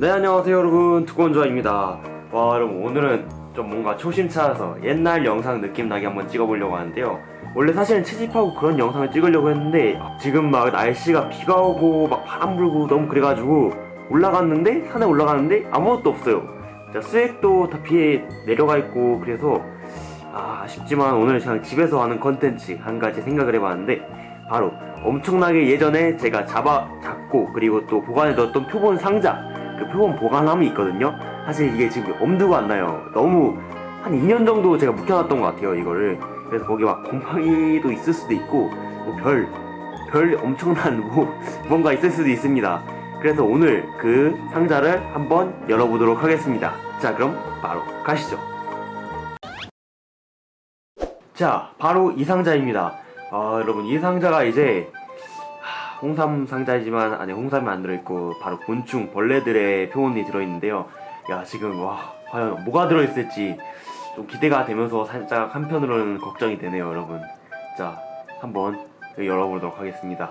네 안녕하세요 여러분. 두건조아입니다. 와 여러분 오늘은 좀 뭔가 초심 찾아서 옛날 영상 느낌 나게 한번 찍어보려고 하는데요. 원래 사실은 채집하고 그런 영상을 찍으려고 했는데 지금 막 날씨가 비가 오고 막 바람 불고 너무 그래가지고 올라갔는데 산에 올라갔는데 아무것도 없어요. 자, 수액도 다 비에 내려가 있고 그래서 아, 아쉽지만 오늘 그냥 집에서 하는 컨텐츠 한 가지 생각을 해봤는데 바로 엄청나게 예전에 제가 잡아 잡고 그리고 또 보관해 뒀던 표본 상자 그 표본 보관함이 있거든요. 사실 이게 지금 엄두가 안 나요. 너무 한 2년 정도 제가 묵혀놨던 것 같아요 이거를. 그래서 거기 막 곰팡이도 있을 수도 있고 뭐 별, 별 엄청난 뭐 뭔가 있을 수도 있습니다. 그래서 오늘 그 상자를 한번 열어보도록 하겠습니다. 자 그럼 바로 가시죠. 자 바로 이 상자입니다. 아 여러분 이 상자가 이제 하, 홍삼 상자이지만 안에 홍삼이 안 들어있고 바로 곤충 벌레들의 표본이 들어있는데요. 야 지금 와 과연 뭐가 들어있을지 좀 기대가 되면서 살짝 한편으로는 걱정이 되네요 여러분. 자 한번 열어보도록 하겠습니다.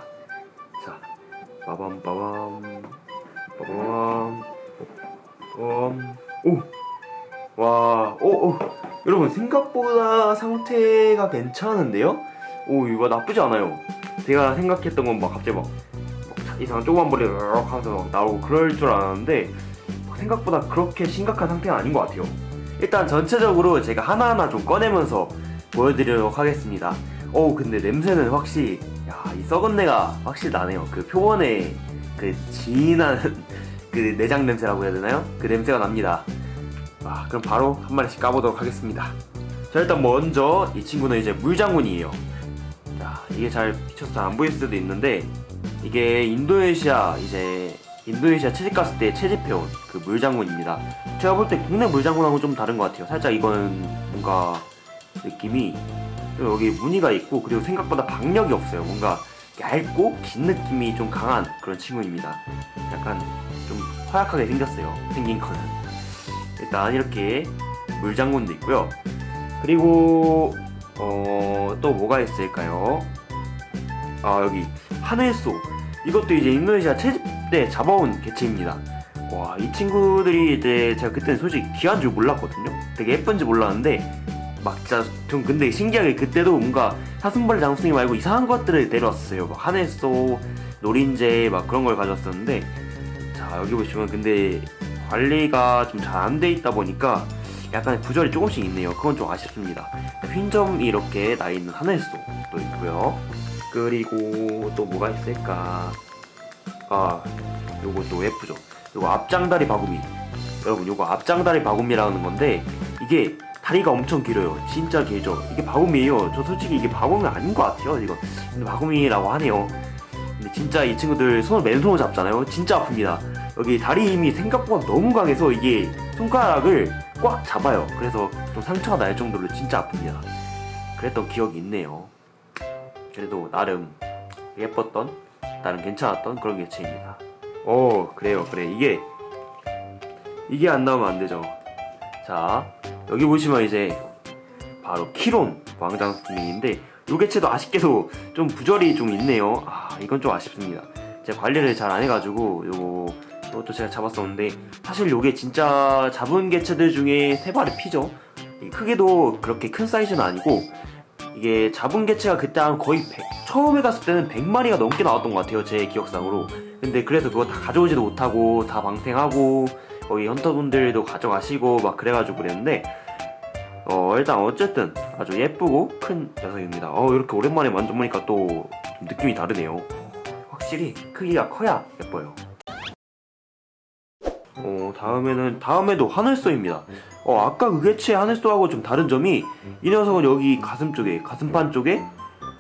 자 빠밤 빠밤 빠밤 빠밤. 오와 오, 오. 여러분 생각보다 상태가 괜찮은데요? 오 이거 나쁘지 않아요 제가 생각했던 건 막 갑자기 막, 막 이상한 조그만 벌레 하면서 막 나오고 그럴 줄 알았는데 생각보다 그렇게 심각한 상태는 아닌 것 같아요. 일단 전체적으로 제가 하나하나 좀 꺼내면서 보여드리도록 하겠습니다. 오 근데 냄새는 확실히 야 이 썩은 내가 확실히 나네요. 그 표본에 그 진한 그 내장 냄새라고 해야 되나요? 그 냄새가 납니다. 아, 그럼 바로 한 마리씩 까보도록 하겠습니다. 자 일단 먼저 이 친구는 이제 물장군이에요 자 이게 잘 비춰서 안 보일 수도 있는데 이게 인도네시아 이제 인도네시아 채집 갔을 때 채집해온 그 물장군입니다. 제가 볼 때 국내 물장군하고 좀 다른 것 같아요. 살짝 이거는 뭔가 느낌이 여기 무늬가 있고 그리고 생각보다 박력이 없어요. 뭔가 얇고 긴 느낌이 좀 강한 그런 친구입니다. 약간 좀 허약하게 생겼어요. 생긴 거는. 일단 이렇게 물장군도 있고요. 그리고 어, 또 뭐가 있을까요? 아 여기. 하늘소. 이것도 이제 인도네시아 채집 때 잡아온 개체입니다. 와 이 친구들이 이제 제가 그때 솔직히 귀한 줄 몰랐거든요. 되게 예쁜지 몰랐는데 막 진짜 좀 근데 신기하게 그때도 뭔가 사슴벌레 장수이 말고 이상한 것들을 데려왔어요. 막 하늘소 노린재 막 그런 걸 가져왔었는데 자 여기 보시면 근데 관리가 좀 잘 안 돼 있다 보니까 약간 부절이 조금씩 있네요. 그건 좀 아쉽습니다. 휜점이 이렇게 나 있는 하늘소도 있고요. 그리고 또 뭐가 있을까? 아 요것도 예쁘죠. 요거 앞장다리 바구미 여러분 요거 앞장다리 바구미라는 건데 이게 다리가 엄청 길어요. 진짜 길죠. 이게 바구미예요. 저 솔직히 이게 바구미 아닌 것 같아요 이거. 근데 바구미라고 하네요. 근데 진짜 이 친구들 손을 맨손으로 잡잖아요. 진짜 아픕니다. 여기 다리 힘이 생각보다 너무 강해서 이게 손가락을 꽉 잡아요. 그래서 좀 상처가 날 정도로 진짜 아픕니다. 그랬던 기억이 있네요. 그래도 나름 예뻤던 나름 괜찮았던 그런 개체입니다. 오 그래요 그래. 이게 이게 안 나오면 안 되죠. 자 여기 보시면 이제 바로 키론 왕장수님인데 요 개체도 아쉽게도 좀 부절이 좀 있네요. 아 이건 좀 아쉽습니다. 제가 관리를 잘 안 해가지고 요거 이것도 제가 잡았었는데 사실 요게 진짜 잡은 개체들 중에 세 발의 피죠. 크게도 그렇게 큰 사이즈는 아니고 이게 잡은 개체가 그때 한 거의 100, 처음에 갔을 때는 100마리가 넘게 나왔던 것 같아요 제 기억상으로. 근데 그래서 그거 다 가져오지도 못하고 다 방생하고 거기 헌터분들도 가져가시고 막 그래가지고 그랬는데 어 일단 어쨌든 아주 예쁘고 큰 녀석입니다. 어 이렇게 오랜만에 만져보니까 또 느낌이 다르네요. 확실히 크기가 커야 예뻐요 어 다음에는 다음에도 하늘소입니다. 어 아까 그 개체 하늘소하고 좀 다른 점이 이 녀석은 여기 가슴 쪽에 가슴판 쪽에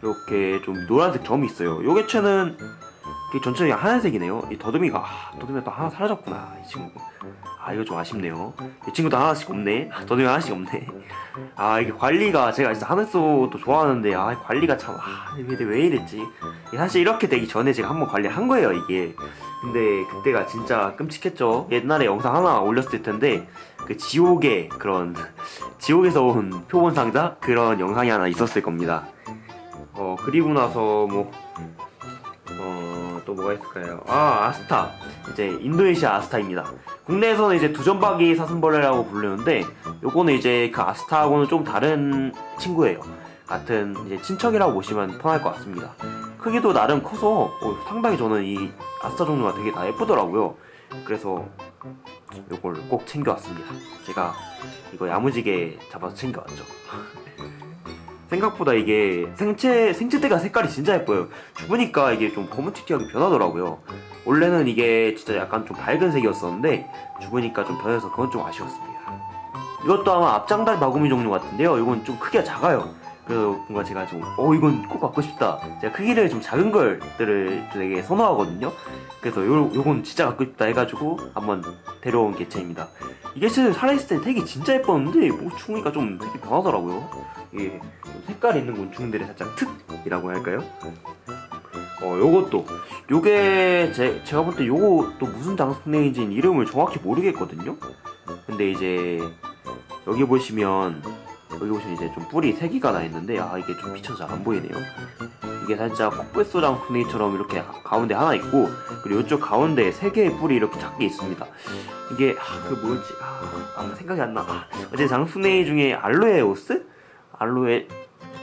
이렇게 좀 노란색 점이 있어요. 요 개체는 전체적인 하얀색이네요. 이 더듬이가 아, 더듬이가 또 하나 사라졌구나 이 친구 아 이거 좀 아쉽네요. 이 친구도 하나씩 없네. 아, 더듬이 하나씩 없네. 아 이게 관리가 제가 진짜 하늘소도 좋아하는데 아 관리가 참 아, 왜, 왜 이랬지? 사실 이렇게 되기 전에 제가 한번 관리한 거예요 이게. 근데 그때가 진짜 끔찍했죠. 옛날에 영상 하나 올렸을 텐데 그 지옥의 그런 지옥에서 온 표본 상자? 그런 영상이 하나 있었을 겁니다. 어 그리고 나서 뭐 어, 또 뭐가 있을까요? 아 아스타 이제 인도네시아 아스타입니다. 국내에서는 이제 두점박이 사슴벌레라고 부르는데 요거는 이제 그 아스타하고는 좀 다른 친구예요. 같은 이제 친척이라고 보시면 편할 것 같습니다. 크기도 나름 커서 어, 상당히 저는 이 아스타 종류가 되게 다 예쁘더라고요. 그래서 요걸 꼭 챙겨왔습니다. 제가 이거 야무지게 잡아서 챙겨왔죠. 생각보다 이게 생체 생체대가 색깔이 진짜 예뻐요. 죽으니까 이게 좀 검은티티하게 변하더라고요. 원래는 이게 진짜 약간 좀 밝은 색이었었는데 죽으니까 좀 변해서 그건 좀 아쉬웠습니다. 이것도 아마 앞장달 바구미 종류 같은데요. 이건 좀 크기가 작아요. 그래서 뭔가 제가 좀 어 이건 꼭 갖고 싶다. 제가 크기를 좀 작은 걸들을 되게 선호하거든요. 그래서 요 요건 진짜 갖고 싶다 해가지고 한번 데려온 개체입니다. 이 개체는 살아있을 때 색이 진짜 예뻤는데 뭐 죽으니까 좀 색이 변하더라고요. 이게 좀 색깔 있는 곤충들의 살짝 특이라고 할까요? 어 요것도 요게 제, 제가 볼 때 요거 또 무슨 장수네인지는 이름을 정확히 모르겠거든요. 근데 이제 여기 보시면 여기 보시면 이제 좀 뿔이 세 개가 나 있는데 아 이게 좀 비춰서 잘 안 보이네요. 이게 살짝 코뿔소장 순이처럼 이렇게 가운데 하나 있고 그리고 이쪽 가운데 세 개의 뿔이 이렇게 작게 있습니다. 이게 아, 그 뭐였지? 아, 아, 생각이 안 나. 아, 어제 장순이 중에 알로에 오스? 알로에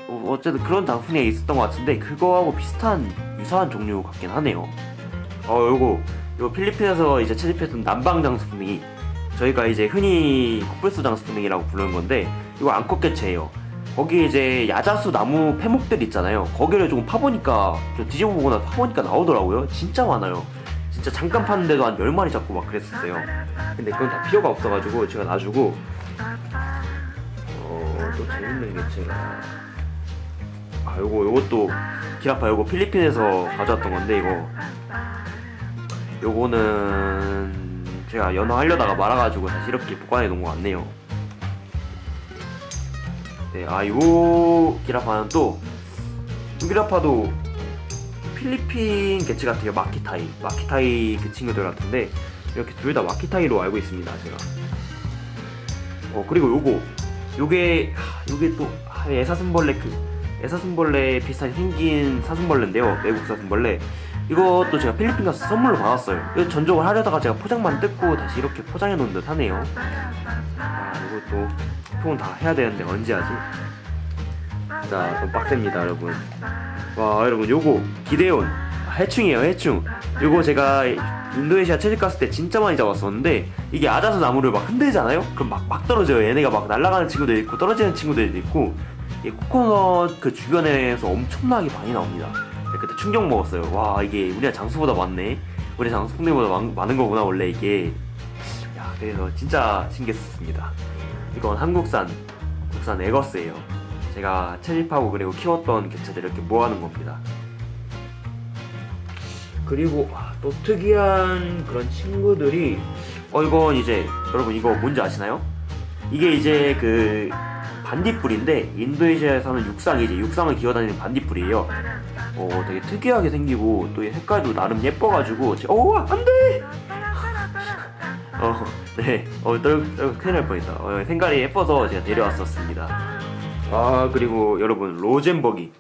어, 어쨌든 그런 장순이가 있었던 것 같은데 그거하고 비슷한 유사한 종류 같긴 하네요. 어 요거 요거 필리핀에서 이제 채집했던 남방 장순이 저희가 이제 흔히 코뿔소 장수풍뎅이라고 부르는 건데 이거 암컷개체예요. 거기 이제 야자수 나무 패목들 있잖아요. 거기를 조금 파보니까 좀 뒤집어 보거나 파보니까 나오더라고요. 진짜 많아요. 진짜 잠깐 팠는데도 한 10마리 잡고 막 그랬었어요. 근데 그건 다 필요가 없어가지고 제가 놔주고 어, 또 재밌는 개체가 아 요거 요것도 기라파 요거 필리핀에서 가져왔던 건데 이거 요거는 제가 연어 하려다가 말아가지고 다시 이렇게 보관해 놓은 것 같네요. 네, 아, 요 기라파는 또, 이 기라파도 필리핀 개체 같아요. 마키타이. 마키타이 그 친구들 같은데, 이렇게 둘 다 마키타이로 알고 있습니다, 제가. 어, 그리고 요거. 요게, 하, 요게 또, 아, 애사슴벌레 그, 애사슴벌레 비슷하게 생긴 사슴벌레인데요. 외국 사슴벌레. 이것도 제가 필리핀 가서 선물로 받았어요. 전적을 하려다가 제가 포장만 뜯고 다시 이렇게 포장해 놓은 듯 하네요. 아, 이것도 표현 다 해야 되는데 언제 하지? 자, 좀 빡셉니다, 여러분. 와, 여러분, 요거 기대온 아, 해충이에요, 해충. 요거 제가 인도네시아 채집 갔을 때 진짜 많이 잡았었는데 이게 아자수 나무를 막 흔들잖아요? 그럼 막, 막 떨어져요. 얘네가 막 날아가는 친구들 있고 떨어지는 친구들도 있고 이 코코넛 그 주변에서 엄청나게 많이 나옵니다. 그때 충격 먹었어요. 와 이게 우리가 장수보다 많네. 우리 장수 풍뎅이보다 많, 많은 거구나 원래 이게. 야 그래서 진짜 신기했습니다. 이건 한국산 국산 에거스예요. 제가 채집하고 그리고 키웠던 개체들 이렇게 모아놓은 겁니다. 그리고 아, 또 특이한 그런 친구들이 어 이건 이제 여러분 이거 뭔지 아시나요? 이게 이제 그 반딧불인데 인도네시아에 사는 육상이지 육상을 기어다니는 반딧불이에요. 어 되게 특이하게 생기고 또이 색깔도 나름 예뻐가지고 제- 어 안돼. 어 네 어 떨, 떨 큰일 날 뻔했다. 어, 색깔이 예뻐서 제가 데려왔었습니다. 아 그리고 여러분 로젠버기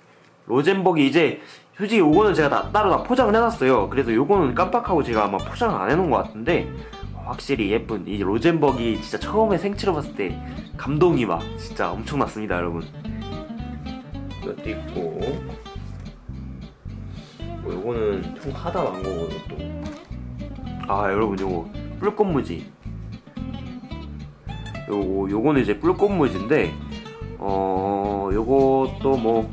로젠버기 이제 솔직히 요거는 제가 다, 따로 다 포장을 해놨어요. 그래서 요거는 깜빡하고 제가 아마 포장을 안 해놓은 것 같은데 확실히 예쁜 이 로젠버기 진짜 처음에 생체로 봤을 때 감동이 막 진짜 엄청났습니다 여러분 이것도 있고 뭐 요거는 총 하다 왕거고 이것도 아 여러분 요거 뿔꽃무지 요거 요거는 이제 뿔꽃무지인데 어 요것도 뭐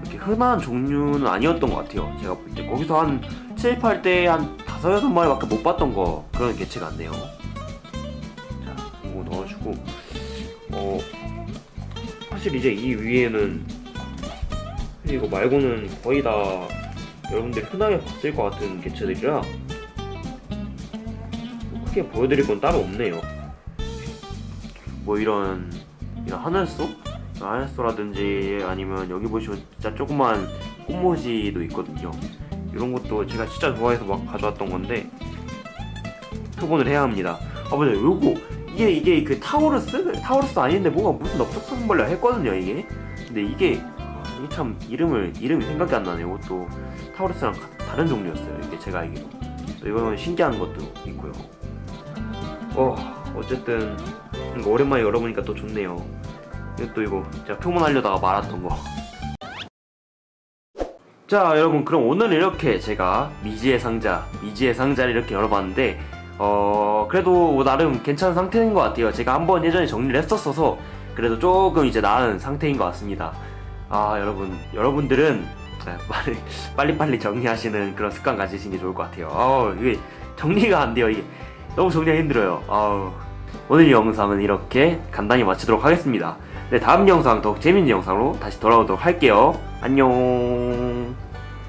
그렇게 흔한 종류는 아니었던 것 같아요. 제가 볼 때. 거기서 한 채집할 때한 다섯 여섯 마리 밖에 못 봤던 거 그런 개체 같네요. 자 이거 넣어주고 어 사실 이제 이 위에는 이거 말고는 거의 다 여러분들이 흔하게 봤을 것 같은 개체들이라 뭐 크게 보여드릴 건 따로 없네요 뭐 이런 이런 하늘소? 하늘소라든지 아니면 여기 보시면 진짜 조그만 꽃무지도 있거든요 이런 것도 제가 진짜 좋아해서 막 가져왔던 건데 표본을 해야 합니다. 아 맞아요. 요거 이게 이게 그 타우루스 타우루스 아닌데 뭐가 무슨 넓적사슴벌레 했거든요 이게. 근데 이게 아, 이게 참 이름을 이름이 생각이 안 나네요. 이것도 타우루스랑 같은 다른 종류였어요. 이게 제가 알기로. 또 이거는 신기한 것도 있고요. 어, 어쨌든 이거 오랜만에 열어보니까 또 좋네요. 또 이거 제가 표문하려다가 말았던 거. 자, 여러분 그럼 오늘 이렇게 제가 미지의 상자, 미지의 상자를 이렇게 열어봤는데 어 그래도 뭐 나름 괜찮은 상태인 것 같아요. 제가 한번 예전에 정리를 했었어서 그래도 조금 이제 나은 상태인 것 같습니다. 아 여러분 여러분들은 아, 빨리 빨리 빨리 정리하시는 그런 습관 가지시는 게 좋을 것 같아요. 아 이게 정리가 안 돼요. 이게 너무 정리가 힘들어요. 아 오늘 영상은 이렇게 간단히 마치도록 하겠습니다. 네 다음 영상 더욱 재밌는 영상으로 다시 돌아오도록 할게요. 안녕.